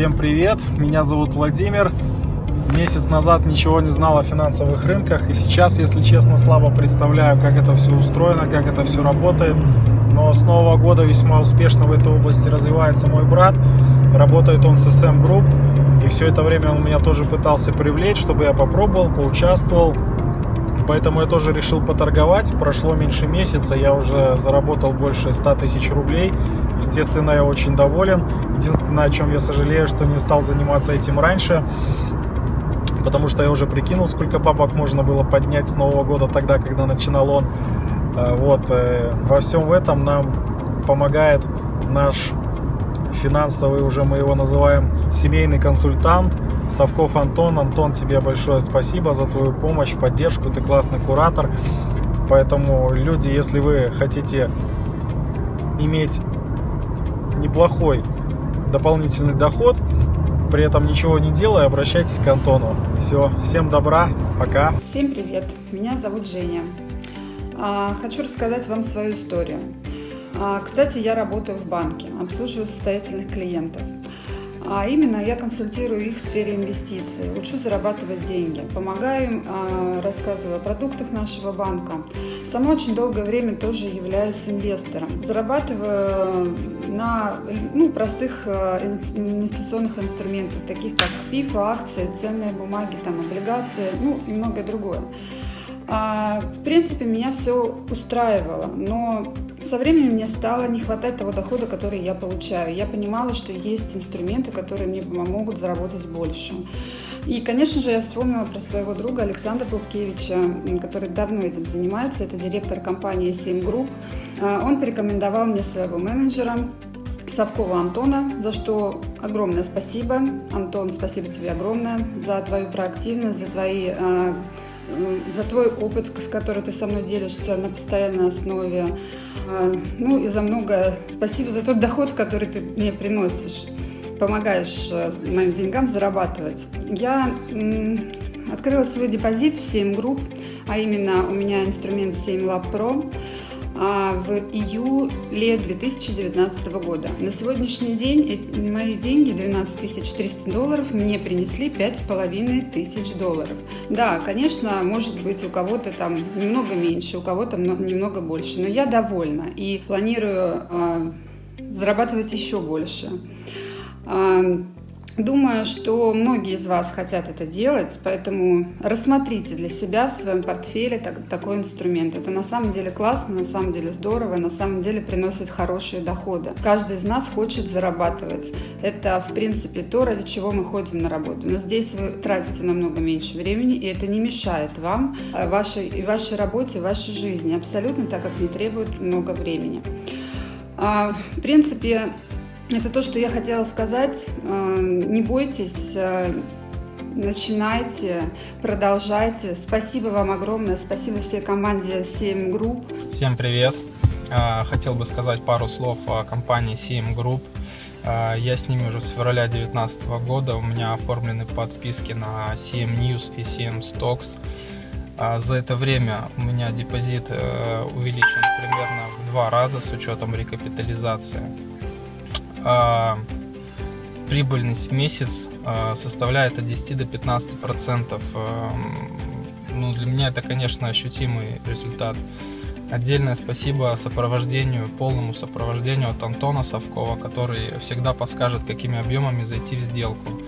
Всем привет, меня зовут Владимир. Месяц назад ничего не знал о финансовых рынках, и сейчас, если честно, слабо представляю, как это все устроено, как это все работает. Но с Нового года весьма успешно в этой области развивается мой брат. Работает он с SM Group, и все это время он меня тоже пытался привлечь, чтобы я попробовал, поучаствовал. Поэтому я тоже решил поторговать. Прошло меньше месяца, я уже заработал больше 100 тысяч рублей. Естественно, я очень доволен. Единственное, о чем я сожалею, что не стал заниматься этим раньше. Потому что я уже прикинул, сколько бабок можно было поднять с Нового года тогда, когда начинал он. Э, вот, э, во всем этом нам помогает наш финансовый, уже мы его называем, семейный консультант Совков Антон. Антон, тебе большое спасибо за твою помощь, поддержку, ты классный куратор. Поэтому, люди, если вы хотите иметь неплохой дополнительный доход, при этом ничего не делая, обращайтесь к Антону. Все, всем добра, пока. Всем привет, меня зовут Женя. А, хочу рассказать вам свою историю. А, кстати, я работаю в банке, обслуживаю состоятельных клиентов. А именно я консультирую их в сфере инвестиций, учу зарабатывать деньги, помогаю им, а, рассказываю о продуктах нашего банка. Сама очень долгое время тоже являюсь инвестором. Зарабатываю на ну, простых инвестиционных инструментах, таких как ПИФ, акции, ценные бумаги, там, облигации, ну и многое другое. В принципе, меня все устраивало, но со временем мне стало не хватать того дохода, который я получаю. Я понимала, что есть инструменты, которые мне помогут заработать больше. И, конечно же, я вспомнила про своего друга Александра Бубкевича, который давно этим занимается. Это директор компании 7 Group. А, он порекомендовал мне своего менеджера, Совкова Антона, за что огромное спасибо. Антон, спасибо тебе огромное за твою проактивность, за твои а, за твой опыт, с которым ты со мной делишься на постоянной основе. А, ну и за многое. Спасибо за тот доход, который ты мне приносишь. Помогаешь э, моим деньгам зарабатывать. Я открыла свой депозит в 7 групп, а именно у меня инструмент 7 Lab Pro. А, в июле 2019 года. На сегодняшний день мои деньги, 12 300 долларов, мне принесли 5,5 тысяч долларов. Да, конечно, может быть у кого-то там немного меньше, у кого-то немного больше, но я довольна и планирую а, зарабатывать еще больше. Думаю, что многие из вас хотят это делать, поэтому рассмотрите для себя в своем портфеле так, такой инструмент. Это на самом деле классно, на самом деле здорово, на самом деле приносит хорошие доходы. Каждый из нас хочет зарабатывать. Это, в принципе, то, ради чего мы ходим на работу. Но здесь вы тратите намного меньше времени, и это не мешает вам, э, вашей, вашей работе, вашей жизни, абсолютно так, как не требует много времени. А, в принципе, это то, что я хотела сказать. Э, не бойтесь, э, начинайте, продолжайте. Спасибо вам огромное, спасибо всей команде 7 Group. Всем привет! Э, хотел бы сказать пару слов о компании 7 Group. Я с ними уже с февраля 2019 года. У меня оформлены подписки на CM News и CM Stocks. За это время у меня депозит увеличен примерно в два раза с учетом рекапитализации а, прибыльность в месяц а, составляет от 10 до 15 процентов. А, ну, для меня это, конечно, ощутимый результат. Отдельное спасибо сопровождению, полному сопровождению от Антона Совкова, который всегда подскажет, какими объемами зайти в сделку.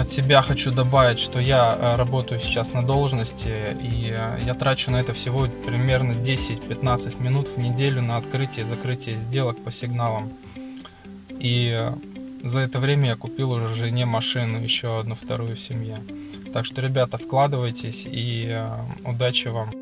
От себя хочу добавить, что я э, работаю сейчас на должности, и э, я трачу на это всего примерно 10-15 минут в неделю на открытие и закрытие сделок по сигналам. И э, за это время я купил уже жене машину, еще одну вторую в семье. Так что, ребята, вкладывайтесь и удачи вам!